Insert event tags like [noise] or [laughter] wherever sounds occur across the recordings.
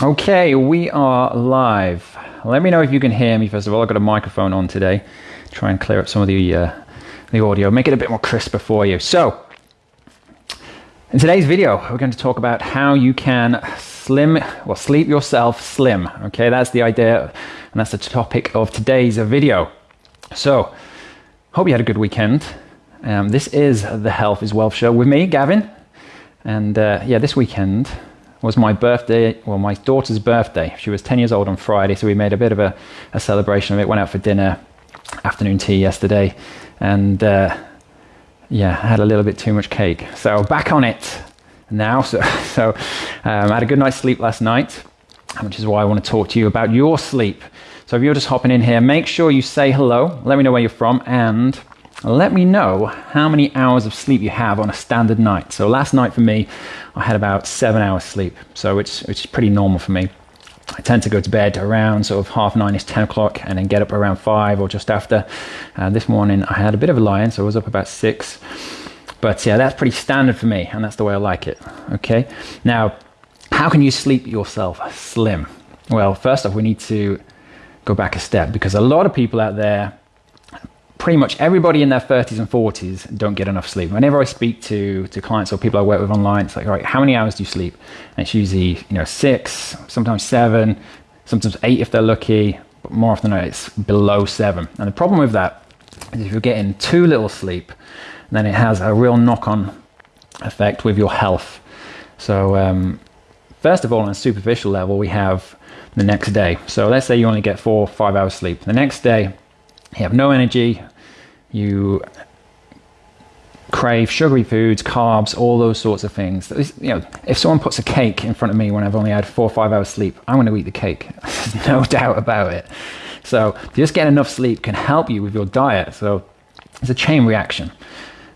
Okay, we are live. Let me know if you can hear me. First of all, I've got a microphone on today. Try and clear up some of the uh, the audio, make it a bit more crisper for you. So, in today's video, we're going to talk about how you can slim, well, sleep yourself slim. Okay, that's the idea, and that's the topic of today's video. So, hope you had a good weekend. Um, this is the Health is Wealth show with me, Gavin, and uh, yeah, this weekend was my birthday, well, my daughter's birthday. She was 10 years old on Friday, so we made a bit of a, a celebration of it. Went out for dinner, afternoon tea yesterday, and uh, yeah, had a little bit too much cake. So back on it now. [laughs] So, so um, I had a good night's sleep last night, which is why I want to talk to you about your sleep. So if you're just hopping in here, make sure you say hello. Let me know where you're from and let me know how many hours of sleep you have on a standard night. So last night for me, I had about seven hours sleep, so it's which is pretty normal for me. I tend to go to bed around sort of half nine is 10 o'clock and then get up around five or just after. Uh, this morning I had a bit of a lie-in, so I was up about six. But yeah, that's pretty standard for me and that's the way I like it. Okay. Now, how can you sleep yourself slim? Well, first off, we need to go back a step because a lot of people out there pretty much everybody in their 30s and 40s don't get enough sleep. Whenever I speak to, to clients or people I work with online, it's like, all right, how many hours do you sleep? And it's usually, you know, six, sometimes seven, sometimes eight if they're lucky, but more often than not, it's below seven. And the problem with that is if you're getting too little sleep, then it has a real knock-on effect with your health. So, um, first of all, on a superficial level, we have the next day. So let's say you only get four or five hours sleep. The next day, you have no energy, you crave sugary foods, carbs, all those sorts of things. You know, if someone puts a cake in front of me when I've only had four or five hours sleep, I'm going to eat the cake. [laughs] There's no [laughs] doubt about it. So just getting enough sleep can help you with your diet. So it's a chain reaction.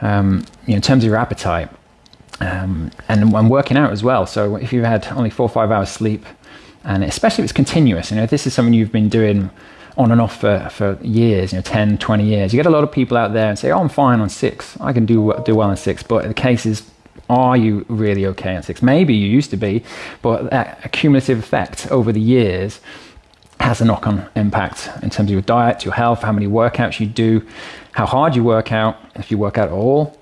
Um, you know, in terms of your appetite um, and when working out as well. So if you've had only four or five hours sleep, and especially if it's continuous, you know, if this is something you've been doing on and off for, for years, you know, 10, 20 years. You get a lot of people out there and say, oh, I'm fine on six. I can do, do well on six. But the case is, are you really okay on six? Maybe you used to be, but that accumulative effect over the years has a knock on impact in terms of your diet, your health, how many workouts you do, how hard you work out, if you work out at all,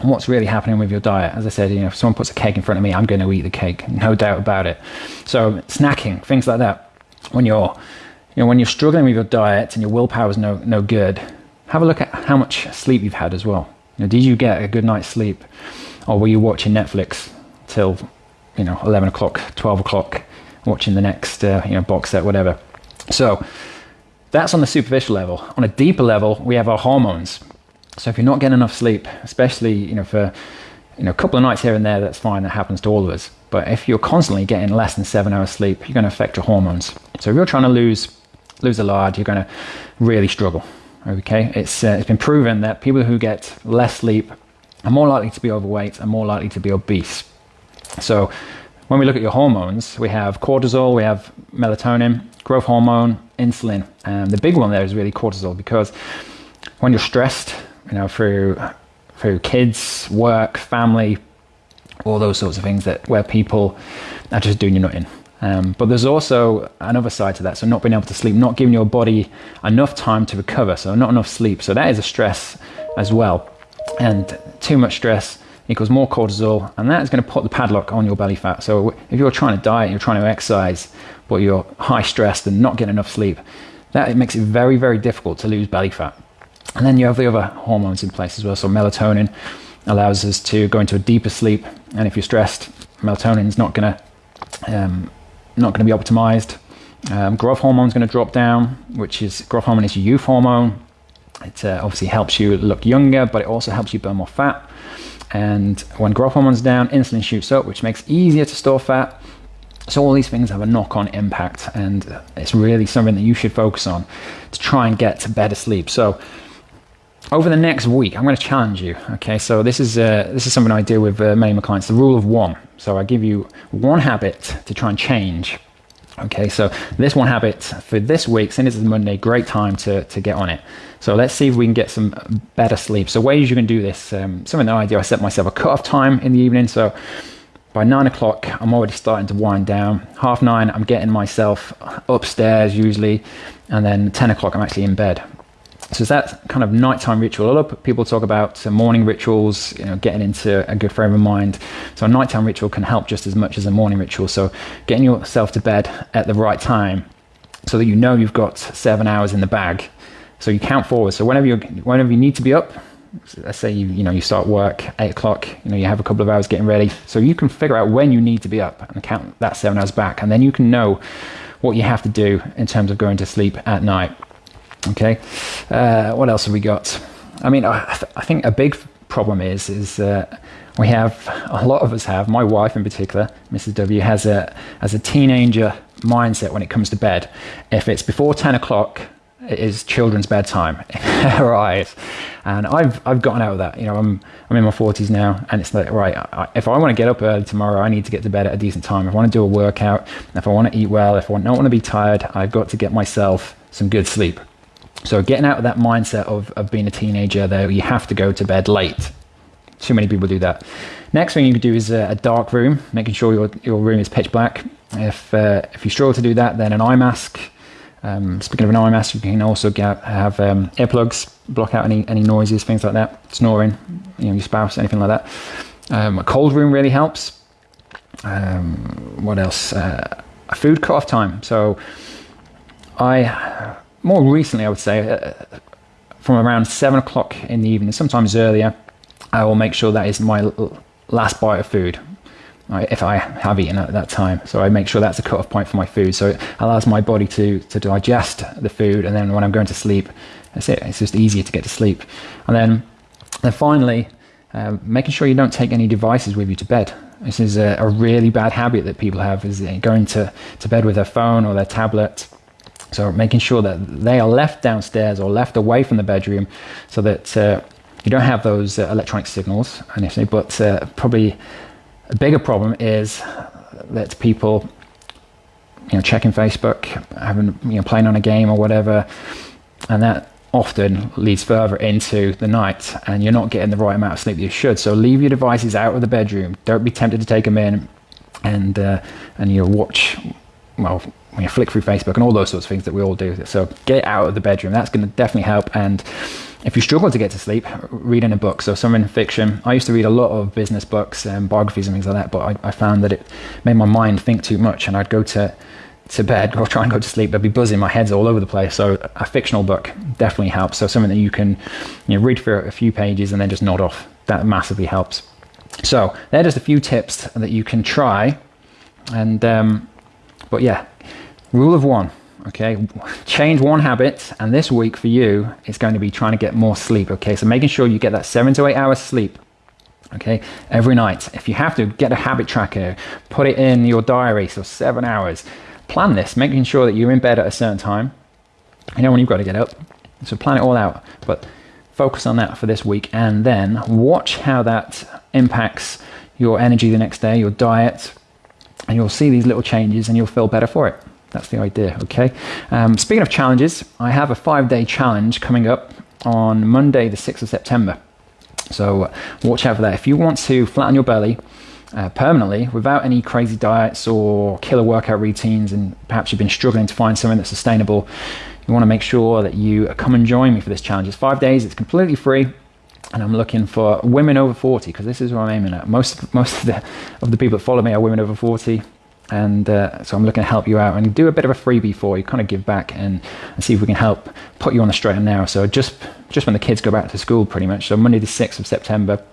and what's really happening with your diet. As I said, you know, if someone puts a cake in front of me, I'm going to eat the cake, no doubt about it. So, snacking, things like that. When you're you know, when you're struggling with your diet and your willpower is no, no good, have a look at how much sleep you've had as well. You know, did you get a good night's sleep? Or were you watching Netflix till, you know, 11 o'clock, 12 o'clock, watching the next, uh, you know, box set, whatever. So that's on the superficial level. On a deeper level, we have our hormones. So if you're not getting enough sleep, especially, you know, for, you know, a couple of nights here and there, that's fine. That happens to all of us. But if you're constantly getting less than seven hours sleep, you're going to affect your hormones. So if you're trying to lose lose a lot, you're going to really struggle. Okay, it's uh, it's been proven that people who get less sleep are more likely to be overweight and more likely to be obese. So when we look at your hormones, we have cortisol, we have melatonin, growth hormone, insulin, and the big one there is really cortisol because when you're stressed, you know, through through kids, work, family, all those sorts of things that where people are just doing you nothing um, but there's also another side to that. So not being able to sleep, not giving your body enough time to recover. So not enough sleep. So that is a stress as well. And too much stress equals more cortisol, and that is going to put the padlock on your belly fat. So if you're trying to diet, you're trying to exercise, but you're high stressed and not getting enough sleep, that it makes it very, very difficult to lose belly fat. And then you have the other hormones in place as well. So melatonin allows us to go into a deeper sleep, and if you're stressed, melatonin is not going to um, not going to be optimized. Um, growth hormone is going to drop down, which is growth hormone is your youth hormone. It uh, obviously helps you look younger, but it also helps you burn more fat. And when growth hormone's down, insulin shoots up, which makes it easier to store fat. So all these things have a knock-on impact, and it's really something that you should focus on to try and get to better sleep. So over the next week, I'm going to challenge you. Okay, so this is uh, this is something I do with uh, many of my clients. The rule of one. So I give you one habit to try and change. Okay, so this one habit for this week, since it's Monday, great time to, to get on it. So let's see if we can get some better sleep. So ways you can do this, um, something that I do, I set myself a cut-off time in the evening. So by nine o'clock, I'm already starting to wind down. Half nine, I'm getting myself upstairs usually, and then 10 o'clock, I'm actually in bed. So it's that kind of nighttime ritual. A lot of people talk about uh, morning rituals, you know, getting into a good frame of mind. So a nighttime ritual can help just as much as a morning ritual. So getting yourself to bed at the right time, so that you know you've got seven hours in the bag. So you count forward. So whenever you whenever you need to be up, let's say you you know you start work eight o'clock. You know you have a couple of hours getting ready. So you can figure out when you need to be up and count that seven hours back, and then you can know what you have to do in terms of going to sleep at night. Okay, uh, what else have we got? I mean, I, th- I think a big problem is is uh, we have a lot of us have. My wife in particular, Mrs. W, has a as a teenager mindset when it comes to bed. If it's before ten o'clock, it is children's bedtime in her eyes, and I've I've gotten out of that. You know, I'm I'm in my forties now, and it's like right. I, if I want to get up early tomorrow, I need to get to bed at a decent time. If I want to do a workout, if I want to eat well, if I don't want to be tired, I've got to get myself some good sleep. So getting out of that mindset of, of being a teenager, though, you have to go to bed late. Too many people do that. Next thing you can do is a, a dark room, making sure your, your room is pitch black. If, uh, if you struggle to do that, then an eye mask. Um, speaking of an eye mask, you can also get, have um, earplugs, block out any, any noises, things like that, snoring, you know, your spouse, anything like that. Um, a cold room really helps. Um, what else? Uh, a food cut-off time. So I more recently, I would say, uh, from around seven o'clock in the evening, sometimes earlier, I will make sure that is my last bite of food. If I have eaten at that time, so I make sure that's a cut-off point for my food. So it allows my body to to digest the food, and then when I'm going to sleep, that's it. It's just easier to get to sleep. And then, then finally, uh, making sure you don't take any devices with you to bed. This is a, a really bad habit that people have: is going to to bed with their phone or their tablet so making sure that they are left downstairs or left away from the bedroom so that uh, you don't have those uh, electronic signals initially. But uh, probably a bigger problem is that people, you know, checking Facebook, having, you know, playing on a game or whatever, and that often leads further into the night and you're not getting the right amount of sleep that you should. So leave your devices out of the bedroom. Don't be tempted to take them in and, uh, and you watch, well, you flick through Facebook and all those sorts of things that we all do. So get out of the bedroom. That's going to definitely help. And if you struggle to get to sleep, reading a book. So some in fiction. I used to read a lot of business books and biographies and things like that, but I, I found that it made my mind think too much, and I'd go to to bed [laughs] or try and go to sleep. I'd be buzzing. My head's all over the place. So a fictional book definitely helps. So something that you can you know, read for a few pages and then just nod off. That massively helps. So they're just a few tips that you can try. And um, but yeah, Rule of one, okay? Change one habit, and this week for you, it's going to be trying to get more sleep, okay? So making sure you get that seven to eight hours sleep, okay, every night. If you have to, get a habit tracker, put it in your diary, so seven hours. Plan this, making sure that you're in bed at a certain time. You know when you've got to get up, so plan it all out. But focus on that for this week, and then watch how that impacts your energy the next day, your diet, and you'll see these little changes, and you'll feel better for it. That's the idea, okay? Um, speaking of challenges, I have a five day challenge coming up on Monday, the 6th of September. So uh, watch out for that. If you want to flatten your belly uh, permanently without any crazy diets or killer workout routines, and perhaps you've been struggling to find something that's sustainable, you want to make sure that you come and join me for this challenge. It's five days, it's completely free and I'm looking for women over 40 because this is what I'm aiming at. Most most of the of the people that follow me are women over 40 and uh, so I'm looking to help you out and do a bit of a freebie for you, kind of give back and, and see if we can help put you on the straight and narrow. So just just when the kids go back to school, pretty much. So Monday the sixth of September,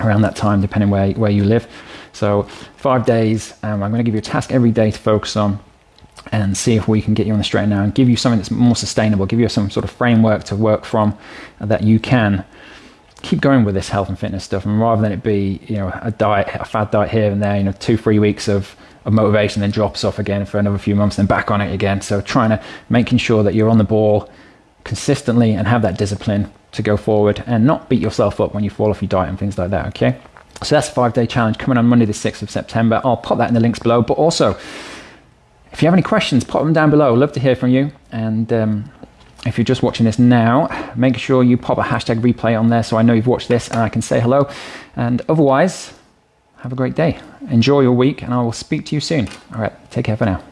around that time, depending where where you live. So five days. Um, I'm going to give you a task every day to focus on and see if we can get you on the straight and narrow and give you something that's more sustainable, give you some sort of framework to work from that you can keep going with this health and fitness stuff and rather than it be you know a diet a fad diet here and there you know two three weeks of of motivation, then drops off again for another few months, then back on it again. So trying to making sure that you're on the ball consistently and have that discipline to go forward and not beat yourself up when you fall off your diet and things like that. Okay. So that's a five day challenge coming on Monday, the 6th of September. I'll pop that in the links below. But also, if you have any questions, pop them down below. Love to hear from you. And um, if you're just watching this now, make sure you pop a hashtag replay on there so I know you've watched this and I can say hello. And otherwise, have a great day. Enjoy your week, and I will speak to you soon. All right, take care for now.